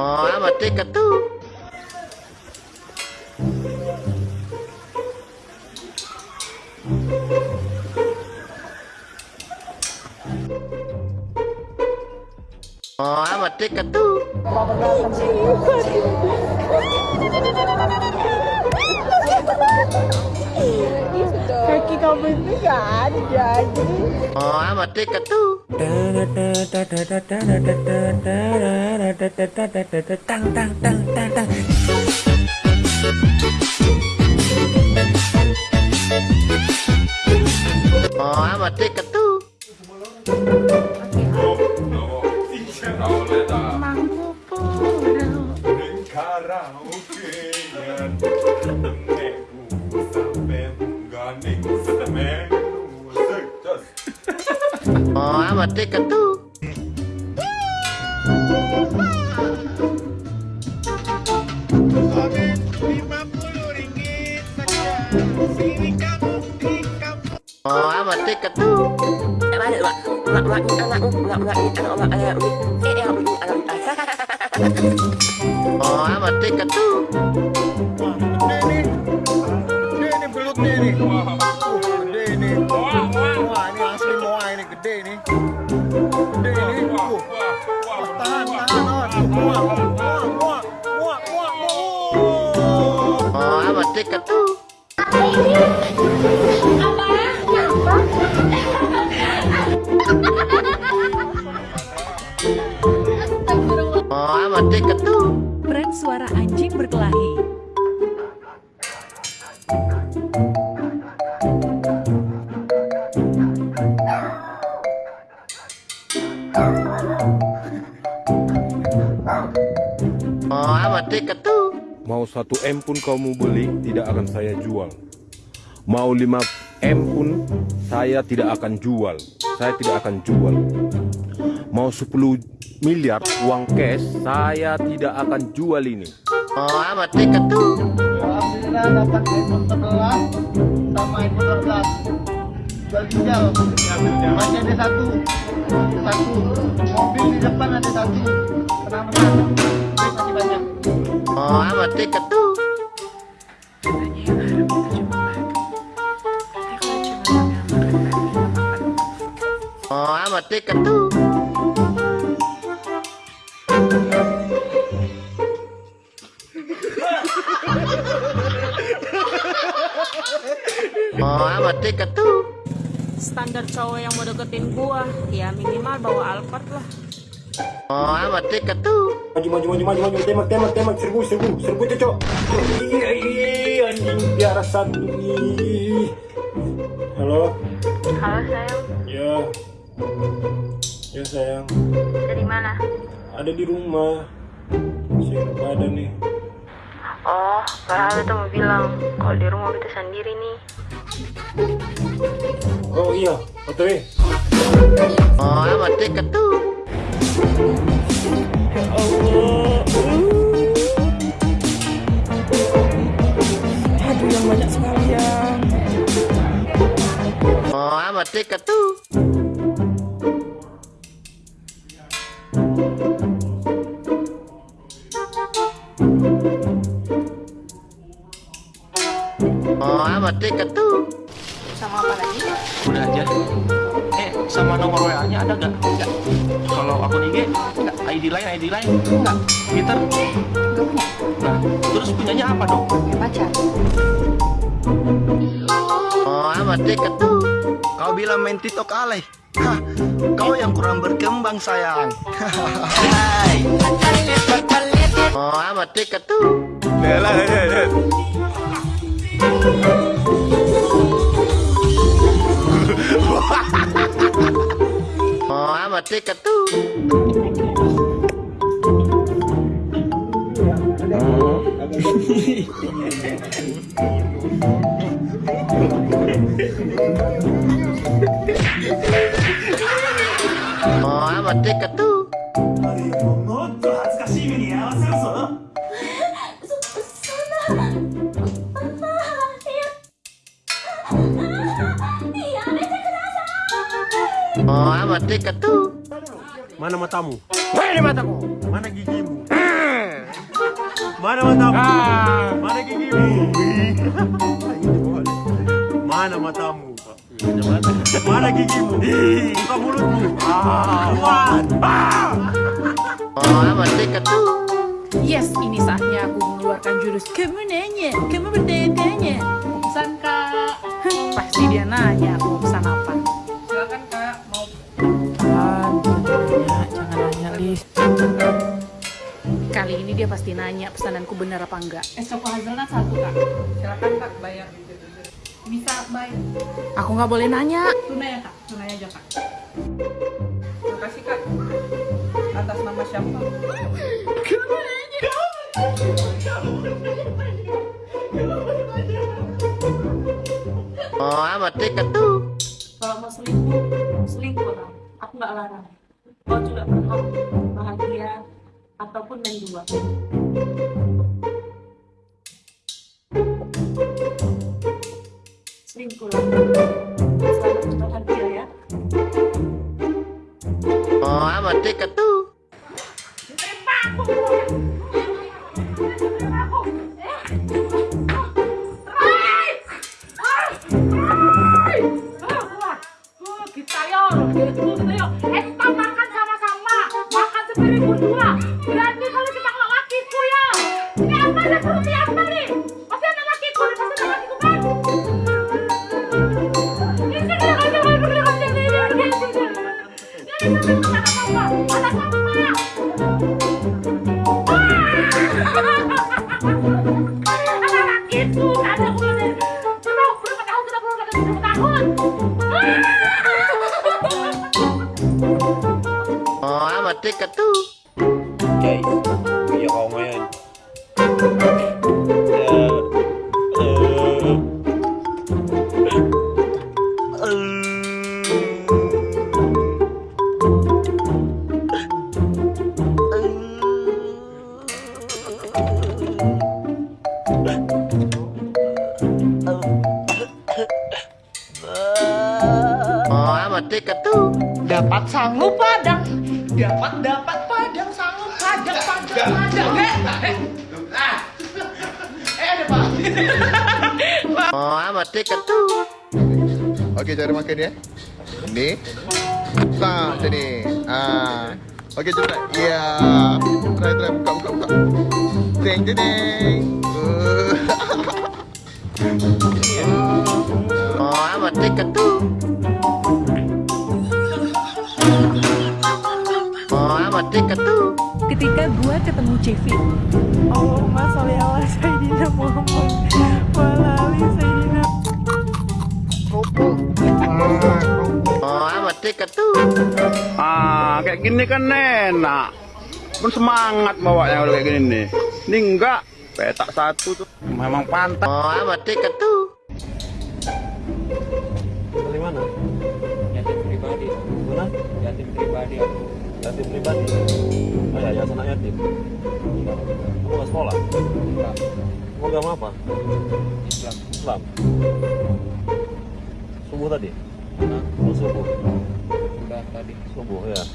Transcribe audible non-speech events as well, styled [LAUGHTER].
Oh, amat tiket tuh. Oh, amat tiket tuh. Kaki itu gak ada Oh, amat tiket tuh. Tang tang tang tang tang. Oh, amat tiket tuh. Neku Oh, amat tiket tuh. Oh, amat tiket tuh. Oh, amat tiket tuh. Nih. Gede nih belutnya nih. Suara anjing berkelahi. Oh, amat tiket tuh. Mau 1 M pun kau mau beli tidak akan saya jual Mau 5 M pun saya tidak akan jual Saya tidak akan jual Mau 10 miliar uang cash saya tidak akan jual ini. Oh, amat tiket tuh. Alhamdulillah dapat iPhone 11 sama iPhone 12 Jual ginjal Masih ada satu. Satu. Mobil di depan ada satu. Tenang-tenang Baik masih banyak. Oh, tiket tuh. Oh, tiket tuh. Tiket tuh. Standar cowok yang mau deketin gua Ya minimal bawa Alphard lah. Oh, amat tiket tuh. Maju maju maju maju maju. Tembak tembak tembak. Serbu serbu serbu cocok iya iya anjing biara satu Ih. halo? Halo sayang, ya. Ya sayang. Dari mana? ada di rumah. Enak badan nih. Oh, padahal itu mau bilang Kalau di rumah kita sendiri nih oh iya otw Oh, amat tiket tuh. Aduh yang banyak sekali ya. Oh, amat tiket Oh, amat tiket tuh. Sama apa lagi? udah aja eh sama nomor WA nya ada gak? enggak kalau akun IG enggak ID lain ID lain enggak Twitter Gak punya nah terus punyanya apa dong Punya pacar Oh, amat tiket tuh. Kau bilang main TikTok alay Hah, kau yang kurang berkembang sayang Oh, amat tiket tuh. Lela, lela, lela. Oh, amat tiket tuh. Oh, tiket tuh. も Oh, amat tiket tuh. Mana matamu? Mana mataku? Mana gigimu? Mana matamu? Mana gigimu? Mana matamu? Mana gigimu? Buka mulutmu. Kuat. Oh, amat dekat tuh. Yes, ini saatnya aku mengeluarkan jurus Kamu nanya, kamu bertanya kak Pasti dia nanya aku mau Kali ini dia pasti nanya pesananku benar apa enggak Es Choco Hazelnut satu kak. Silakan kak bayar. Bisa bayar. Aku nggak boleh nanya Tunai ya kak. Tunai aja kak. Terima kasih kak. Atas nama siapa? Oh, amat dekat tuh. Kalau mau selingkuh, selingkuh. Aku nggak larang. Kau juga berhak bahagia ataupun main dua. Selingkuh lah. Selamat bahagia ya. Oh, amat dekat tuh. Ini Oh, amat dekat tuh. dapat sanggup padang dapat dapat padang sanggup padang padang padang eh eh ada pak Oh, amat dekat tuh. Okey, cara makan dia. Ni. Tak, macam ni. Ah. Okey, cepat. Ya. Try, try. Buka, buka, buka. Teng, teng, teng. Uh. [LAUGHS] Oh, amat tuh. Oh, amat tuh. Ketika gua ketemu Cevi Allahumma sholli ala Sayyidina Muhammad Walali Sayyidina Oh, amat tuh. Ah, kayak gini kan enak. Pun semangat bawanya kalau kayak gini nih. Ini enggak, petak satu tuh. Memang pantas. Oh, amat dekat tuh. Dari mana? Yatim pribadi. Mana? Yatim pribadi. Yatim pribadi. Oh ya, yayasan anak yatim. Kamu nggak sekolah? Enggak. Kamu agama apa? Islam. Islam. Subuh tadi? Oh, subuh. Subuh ya.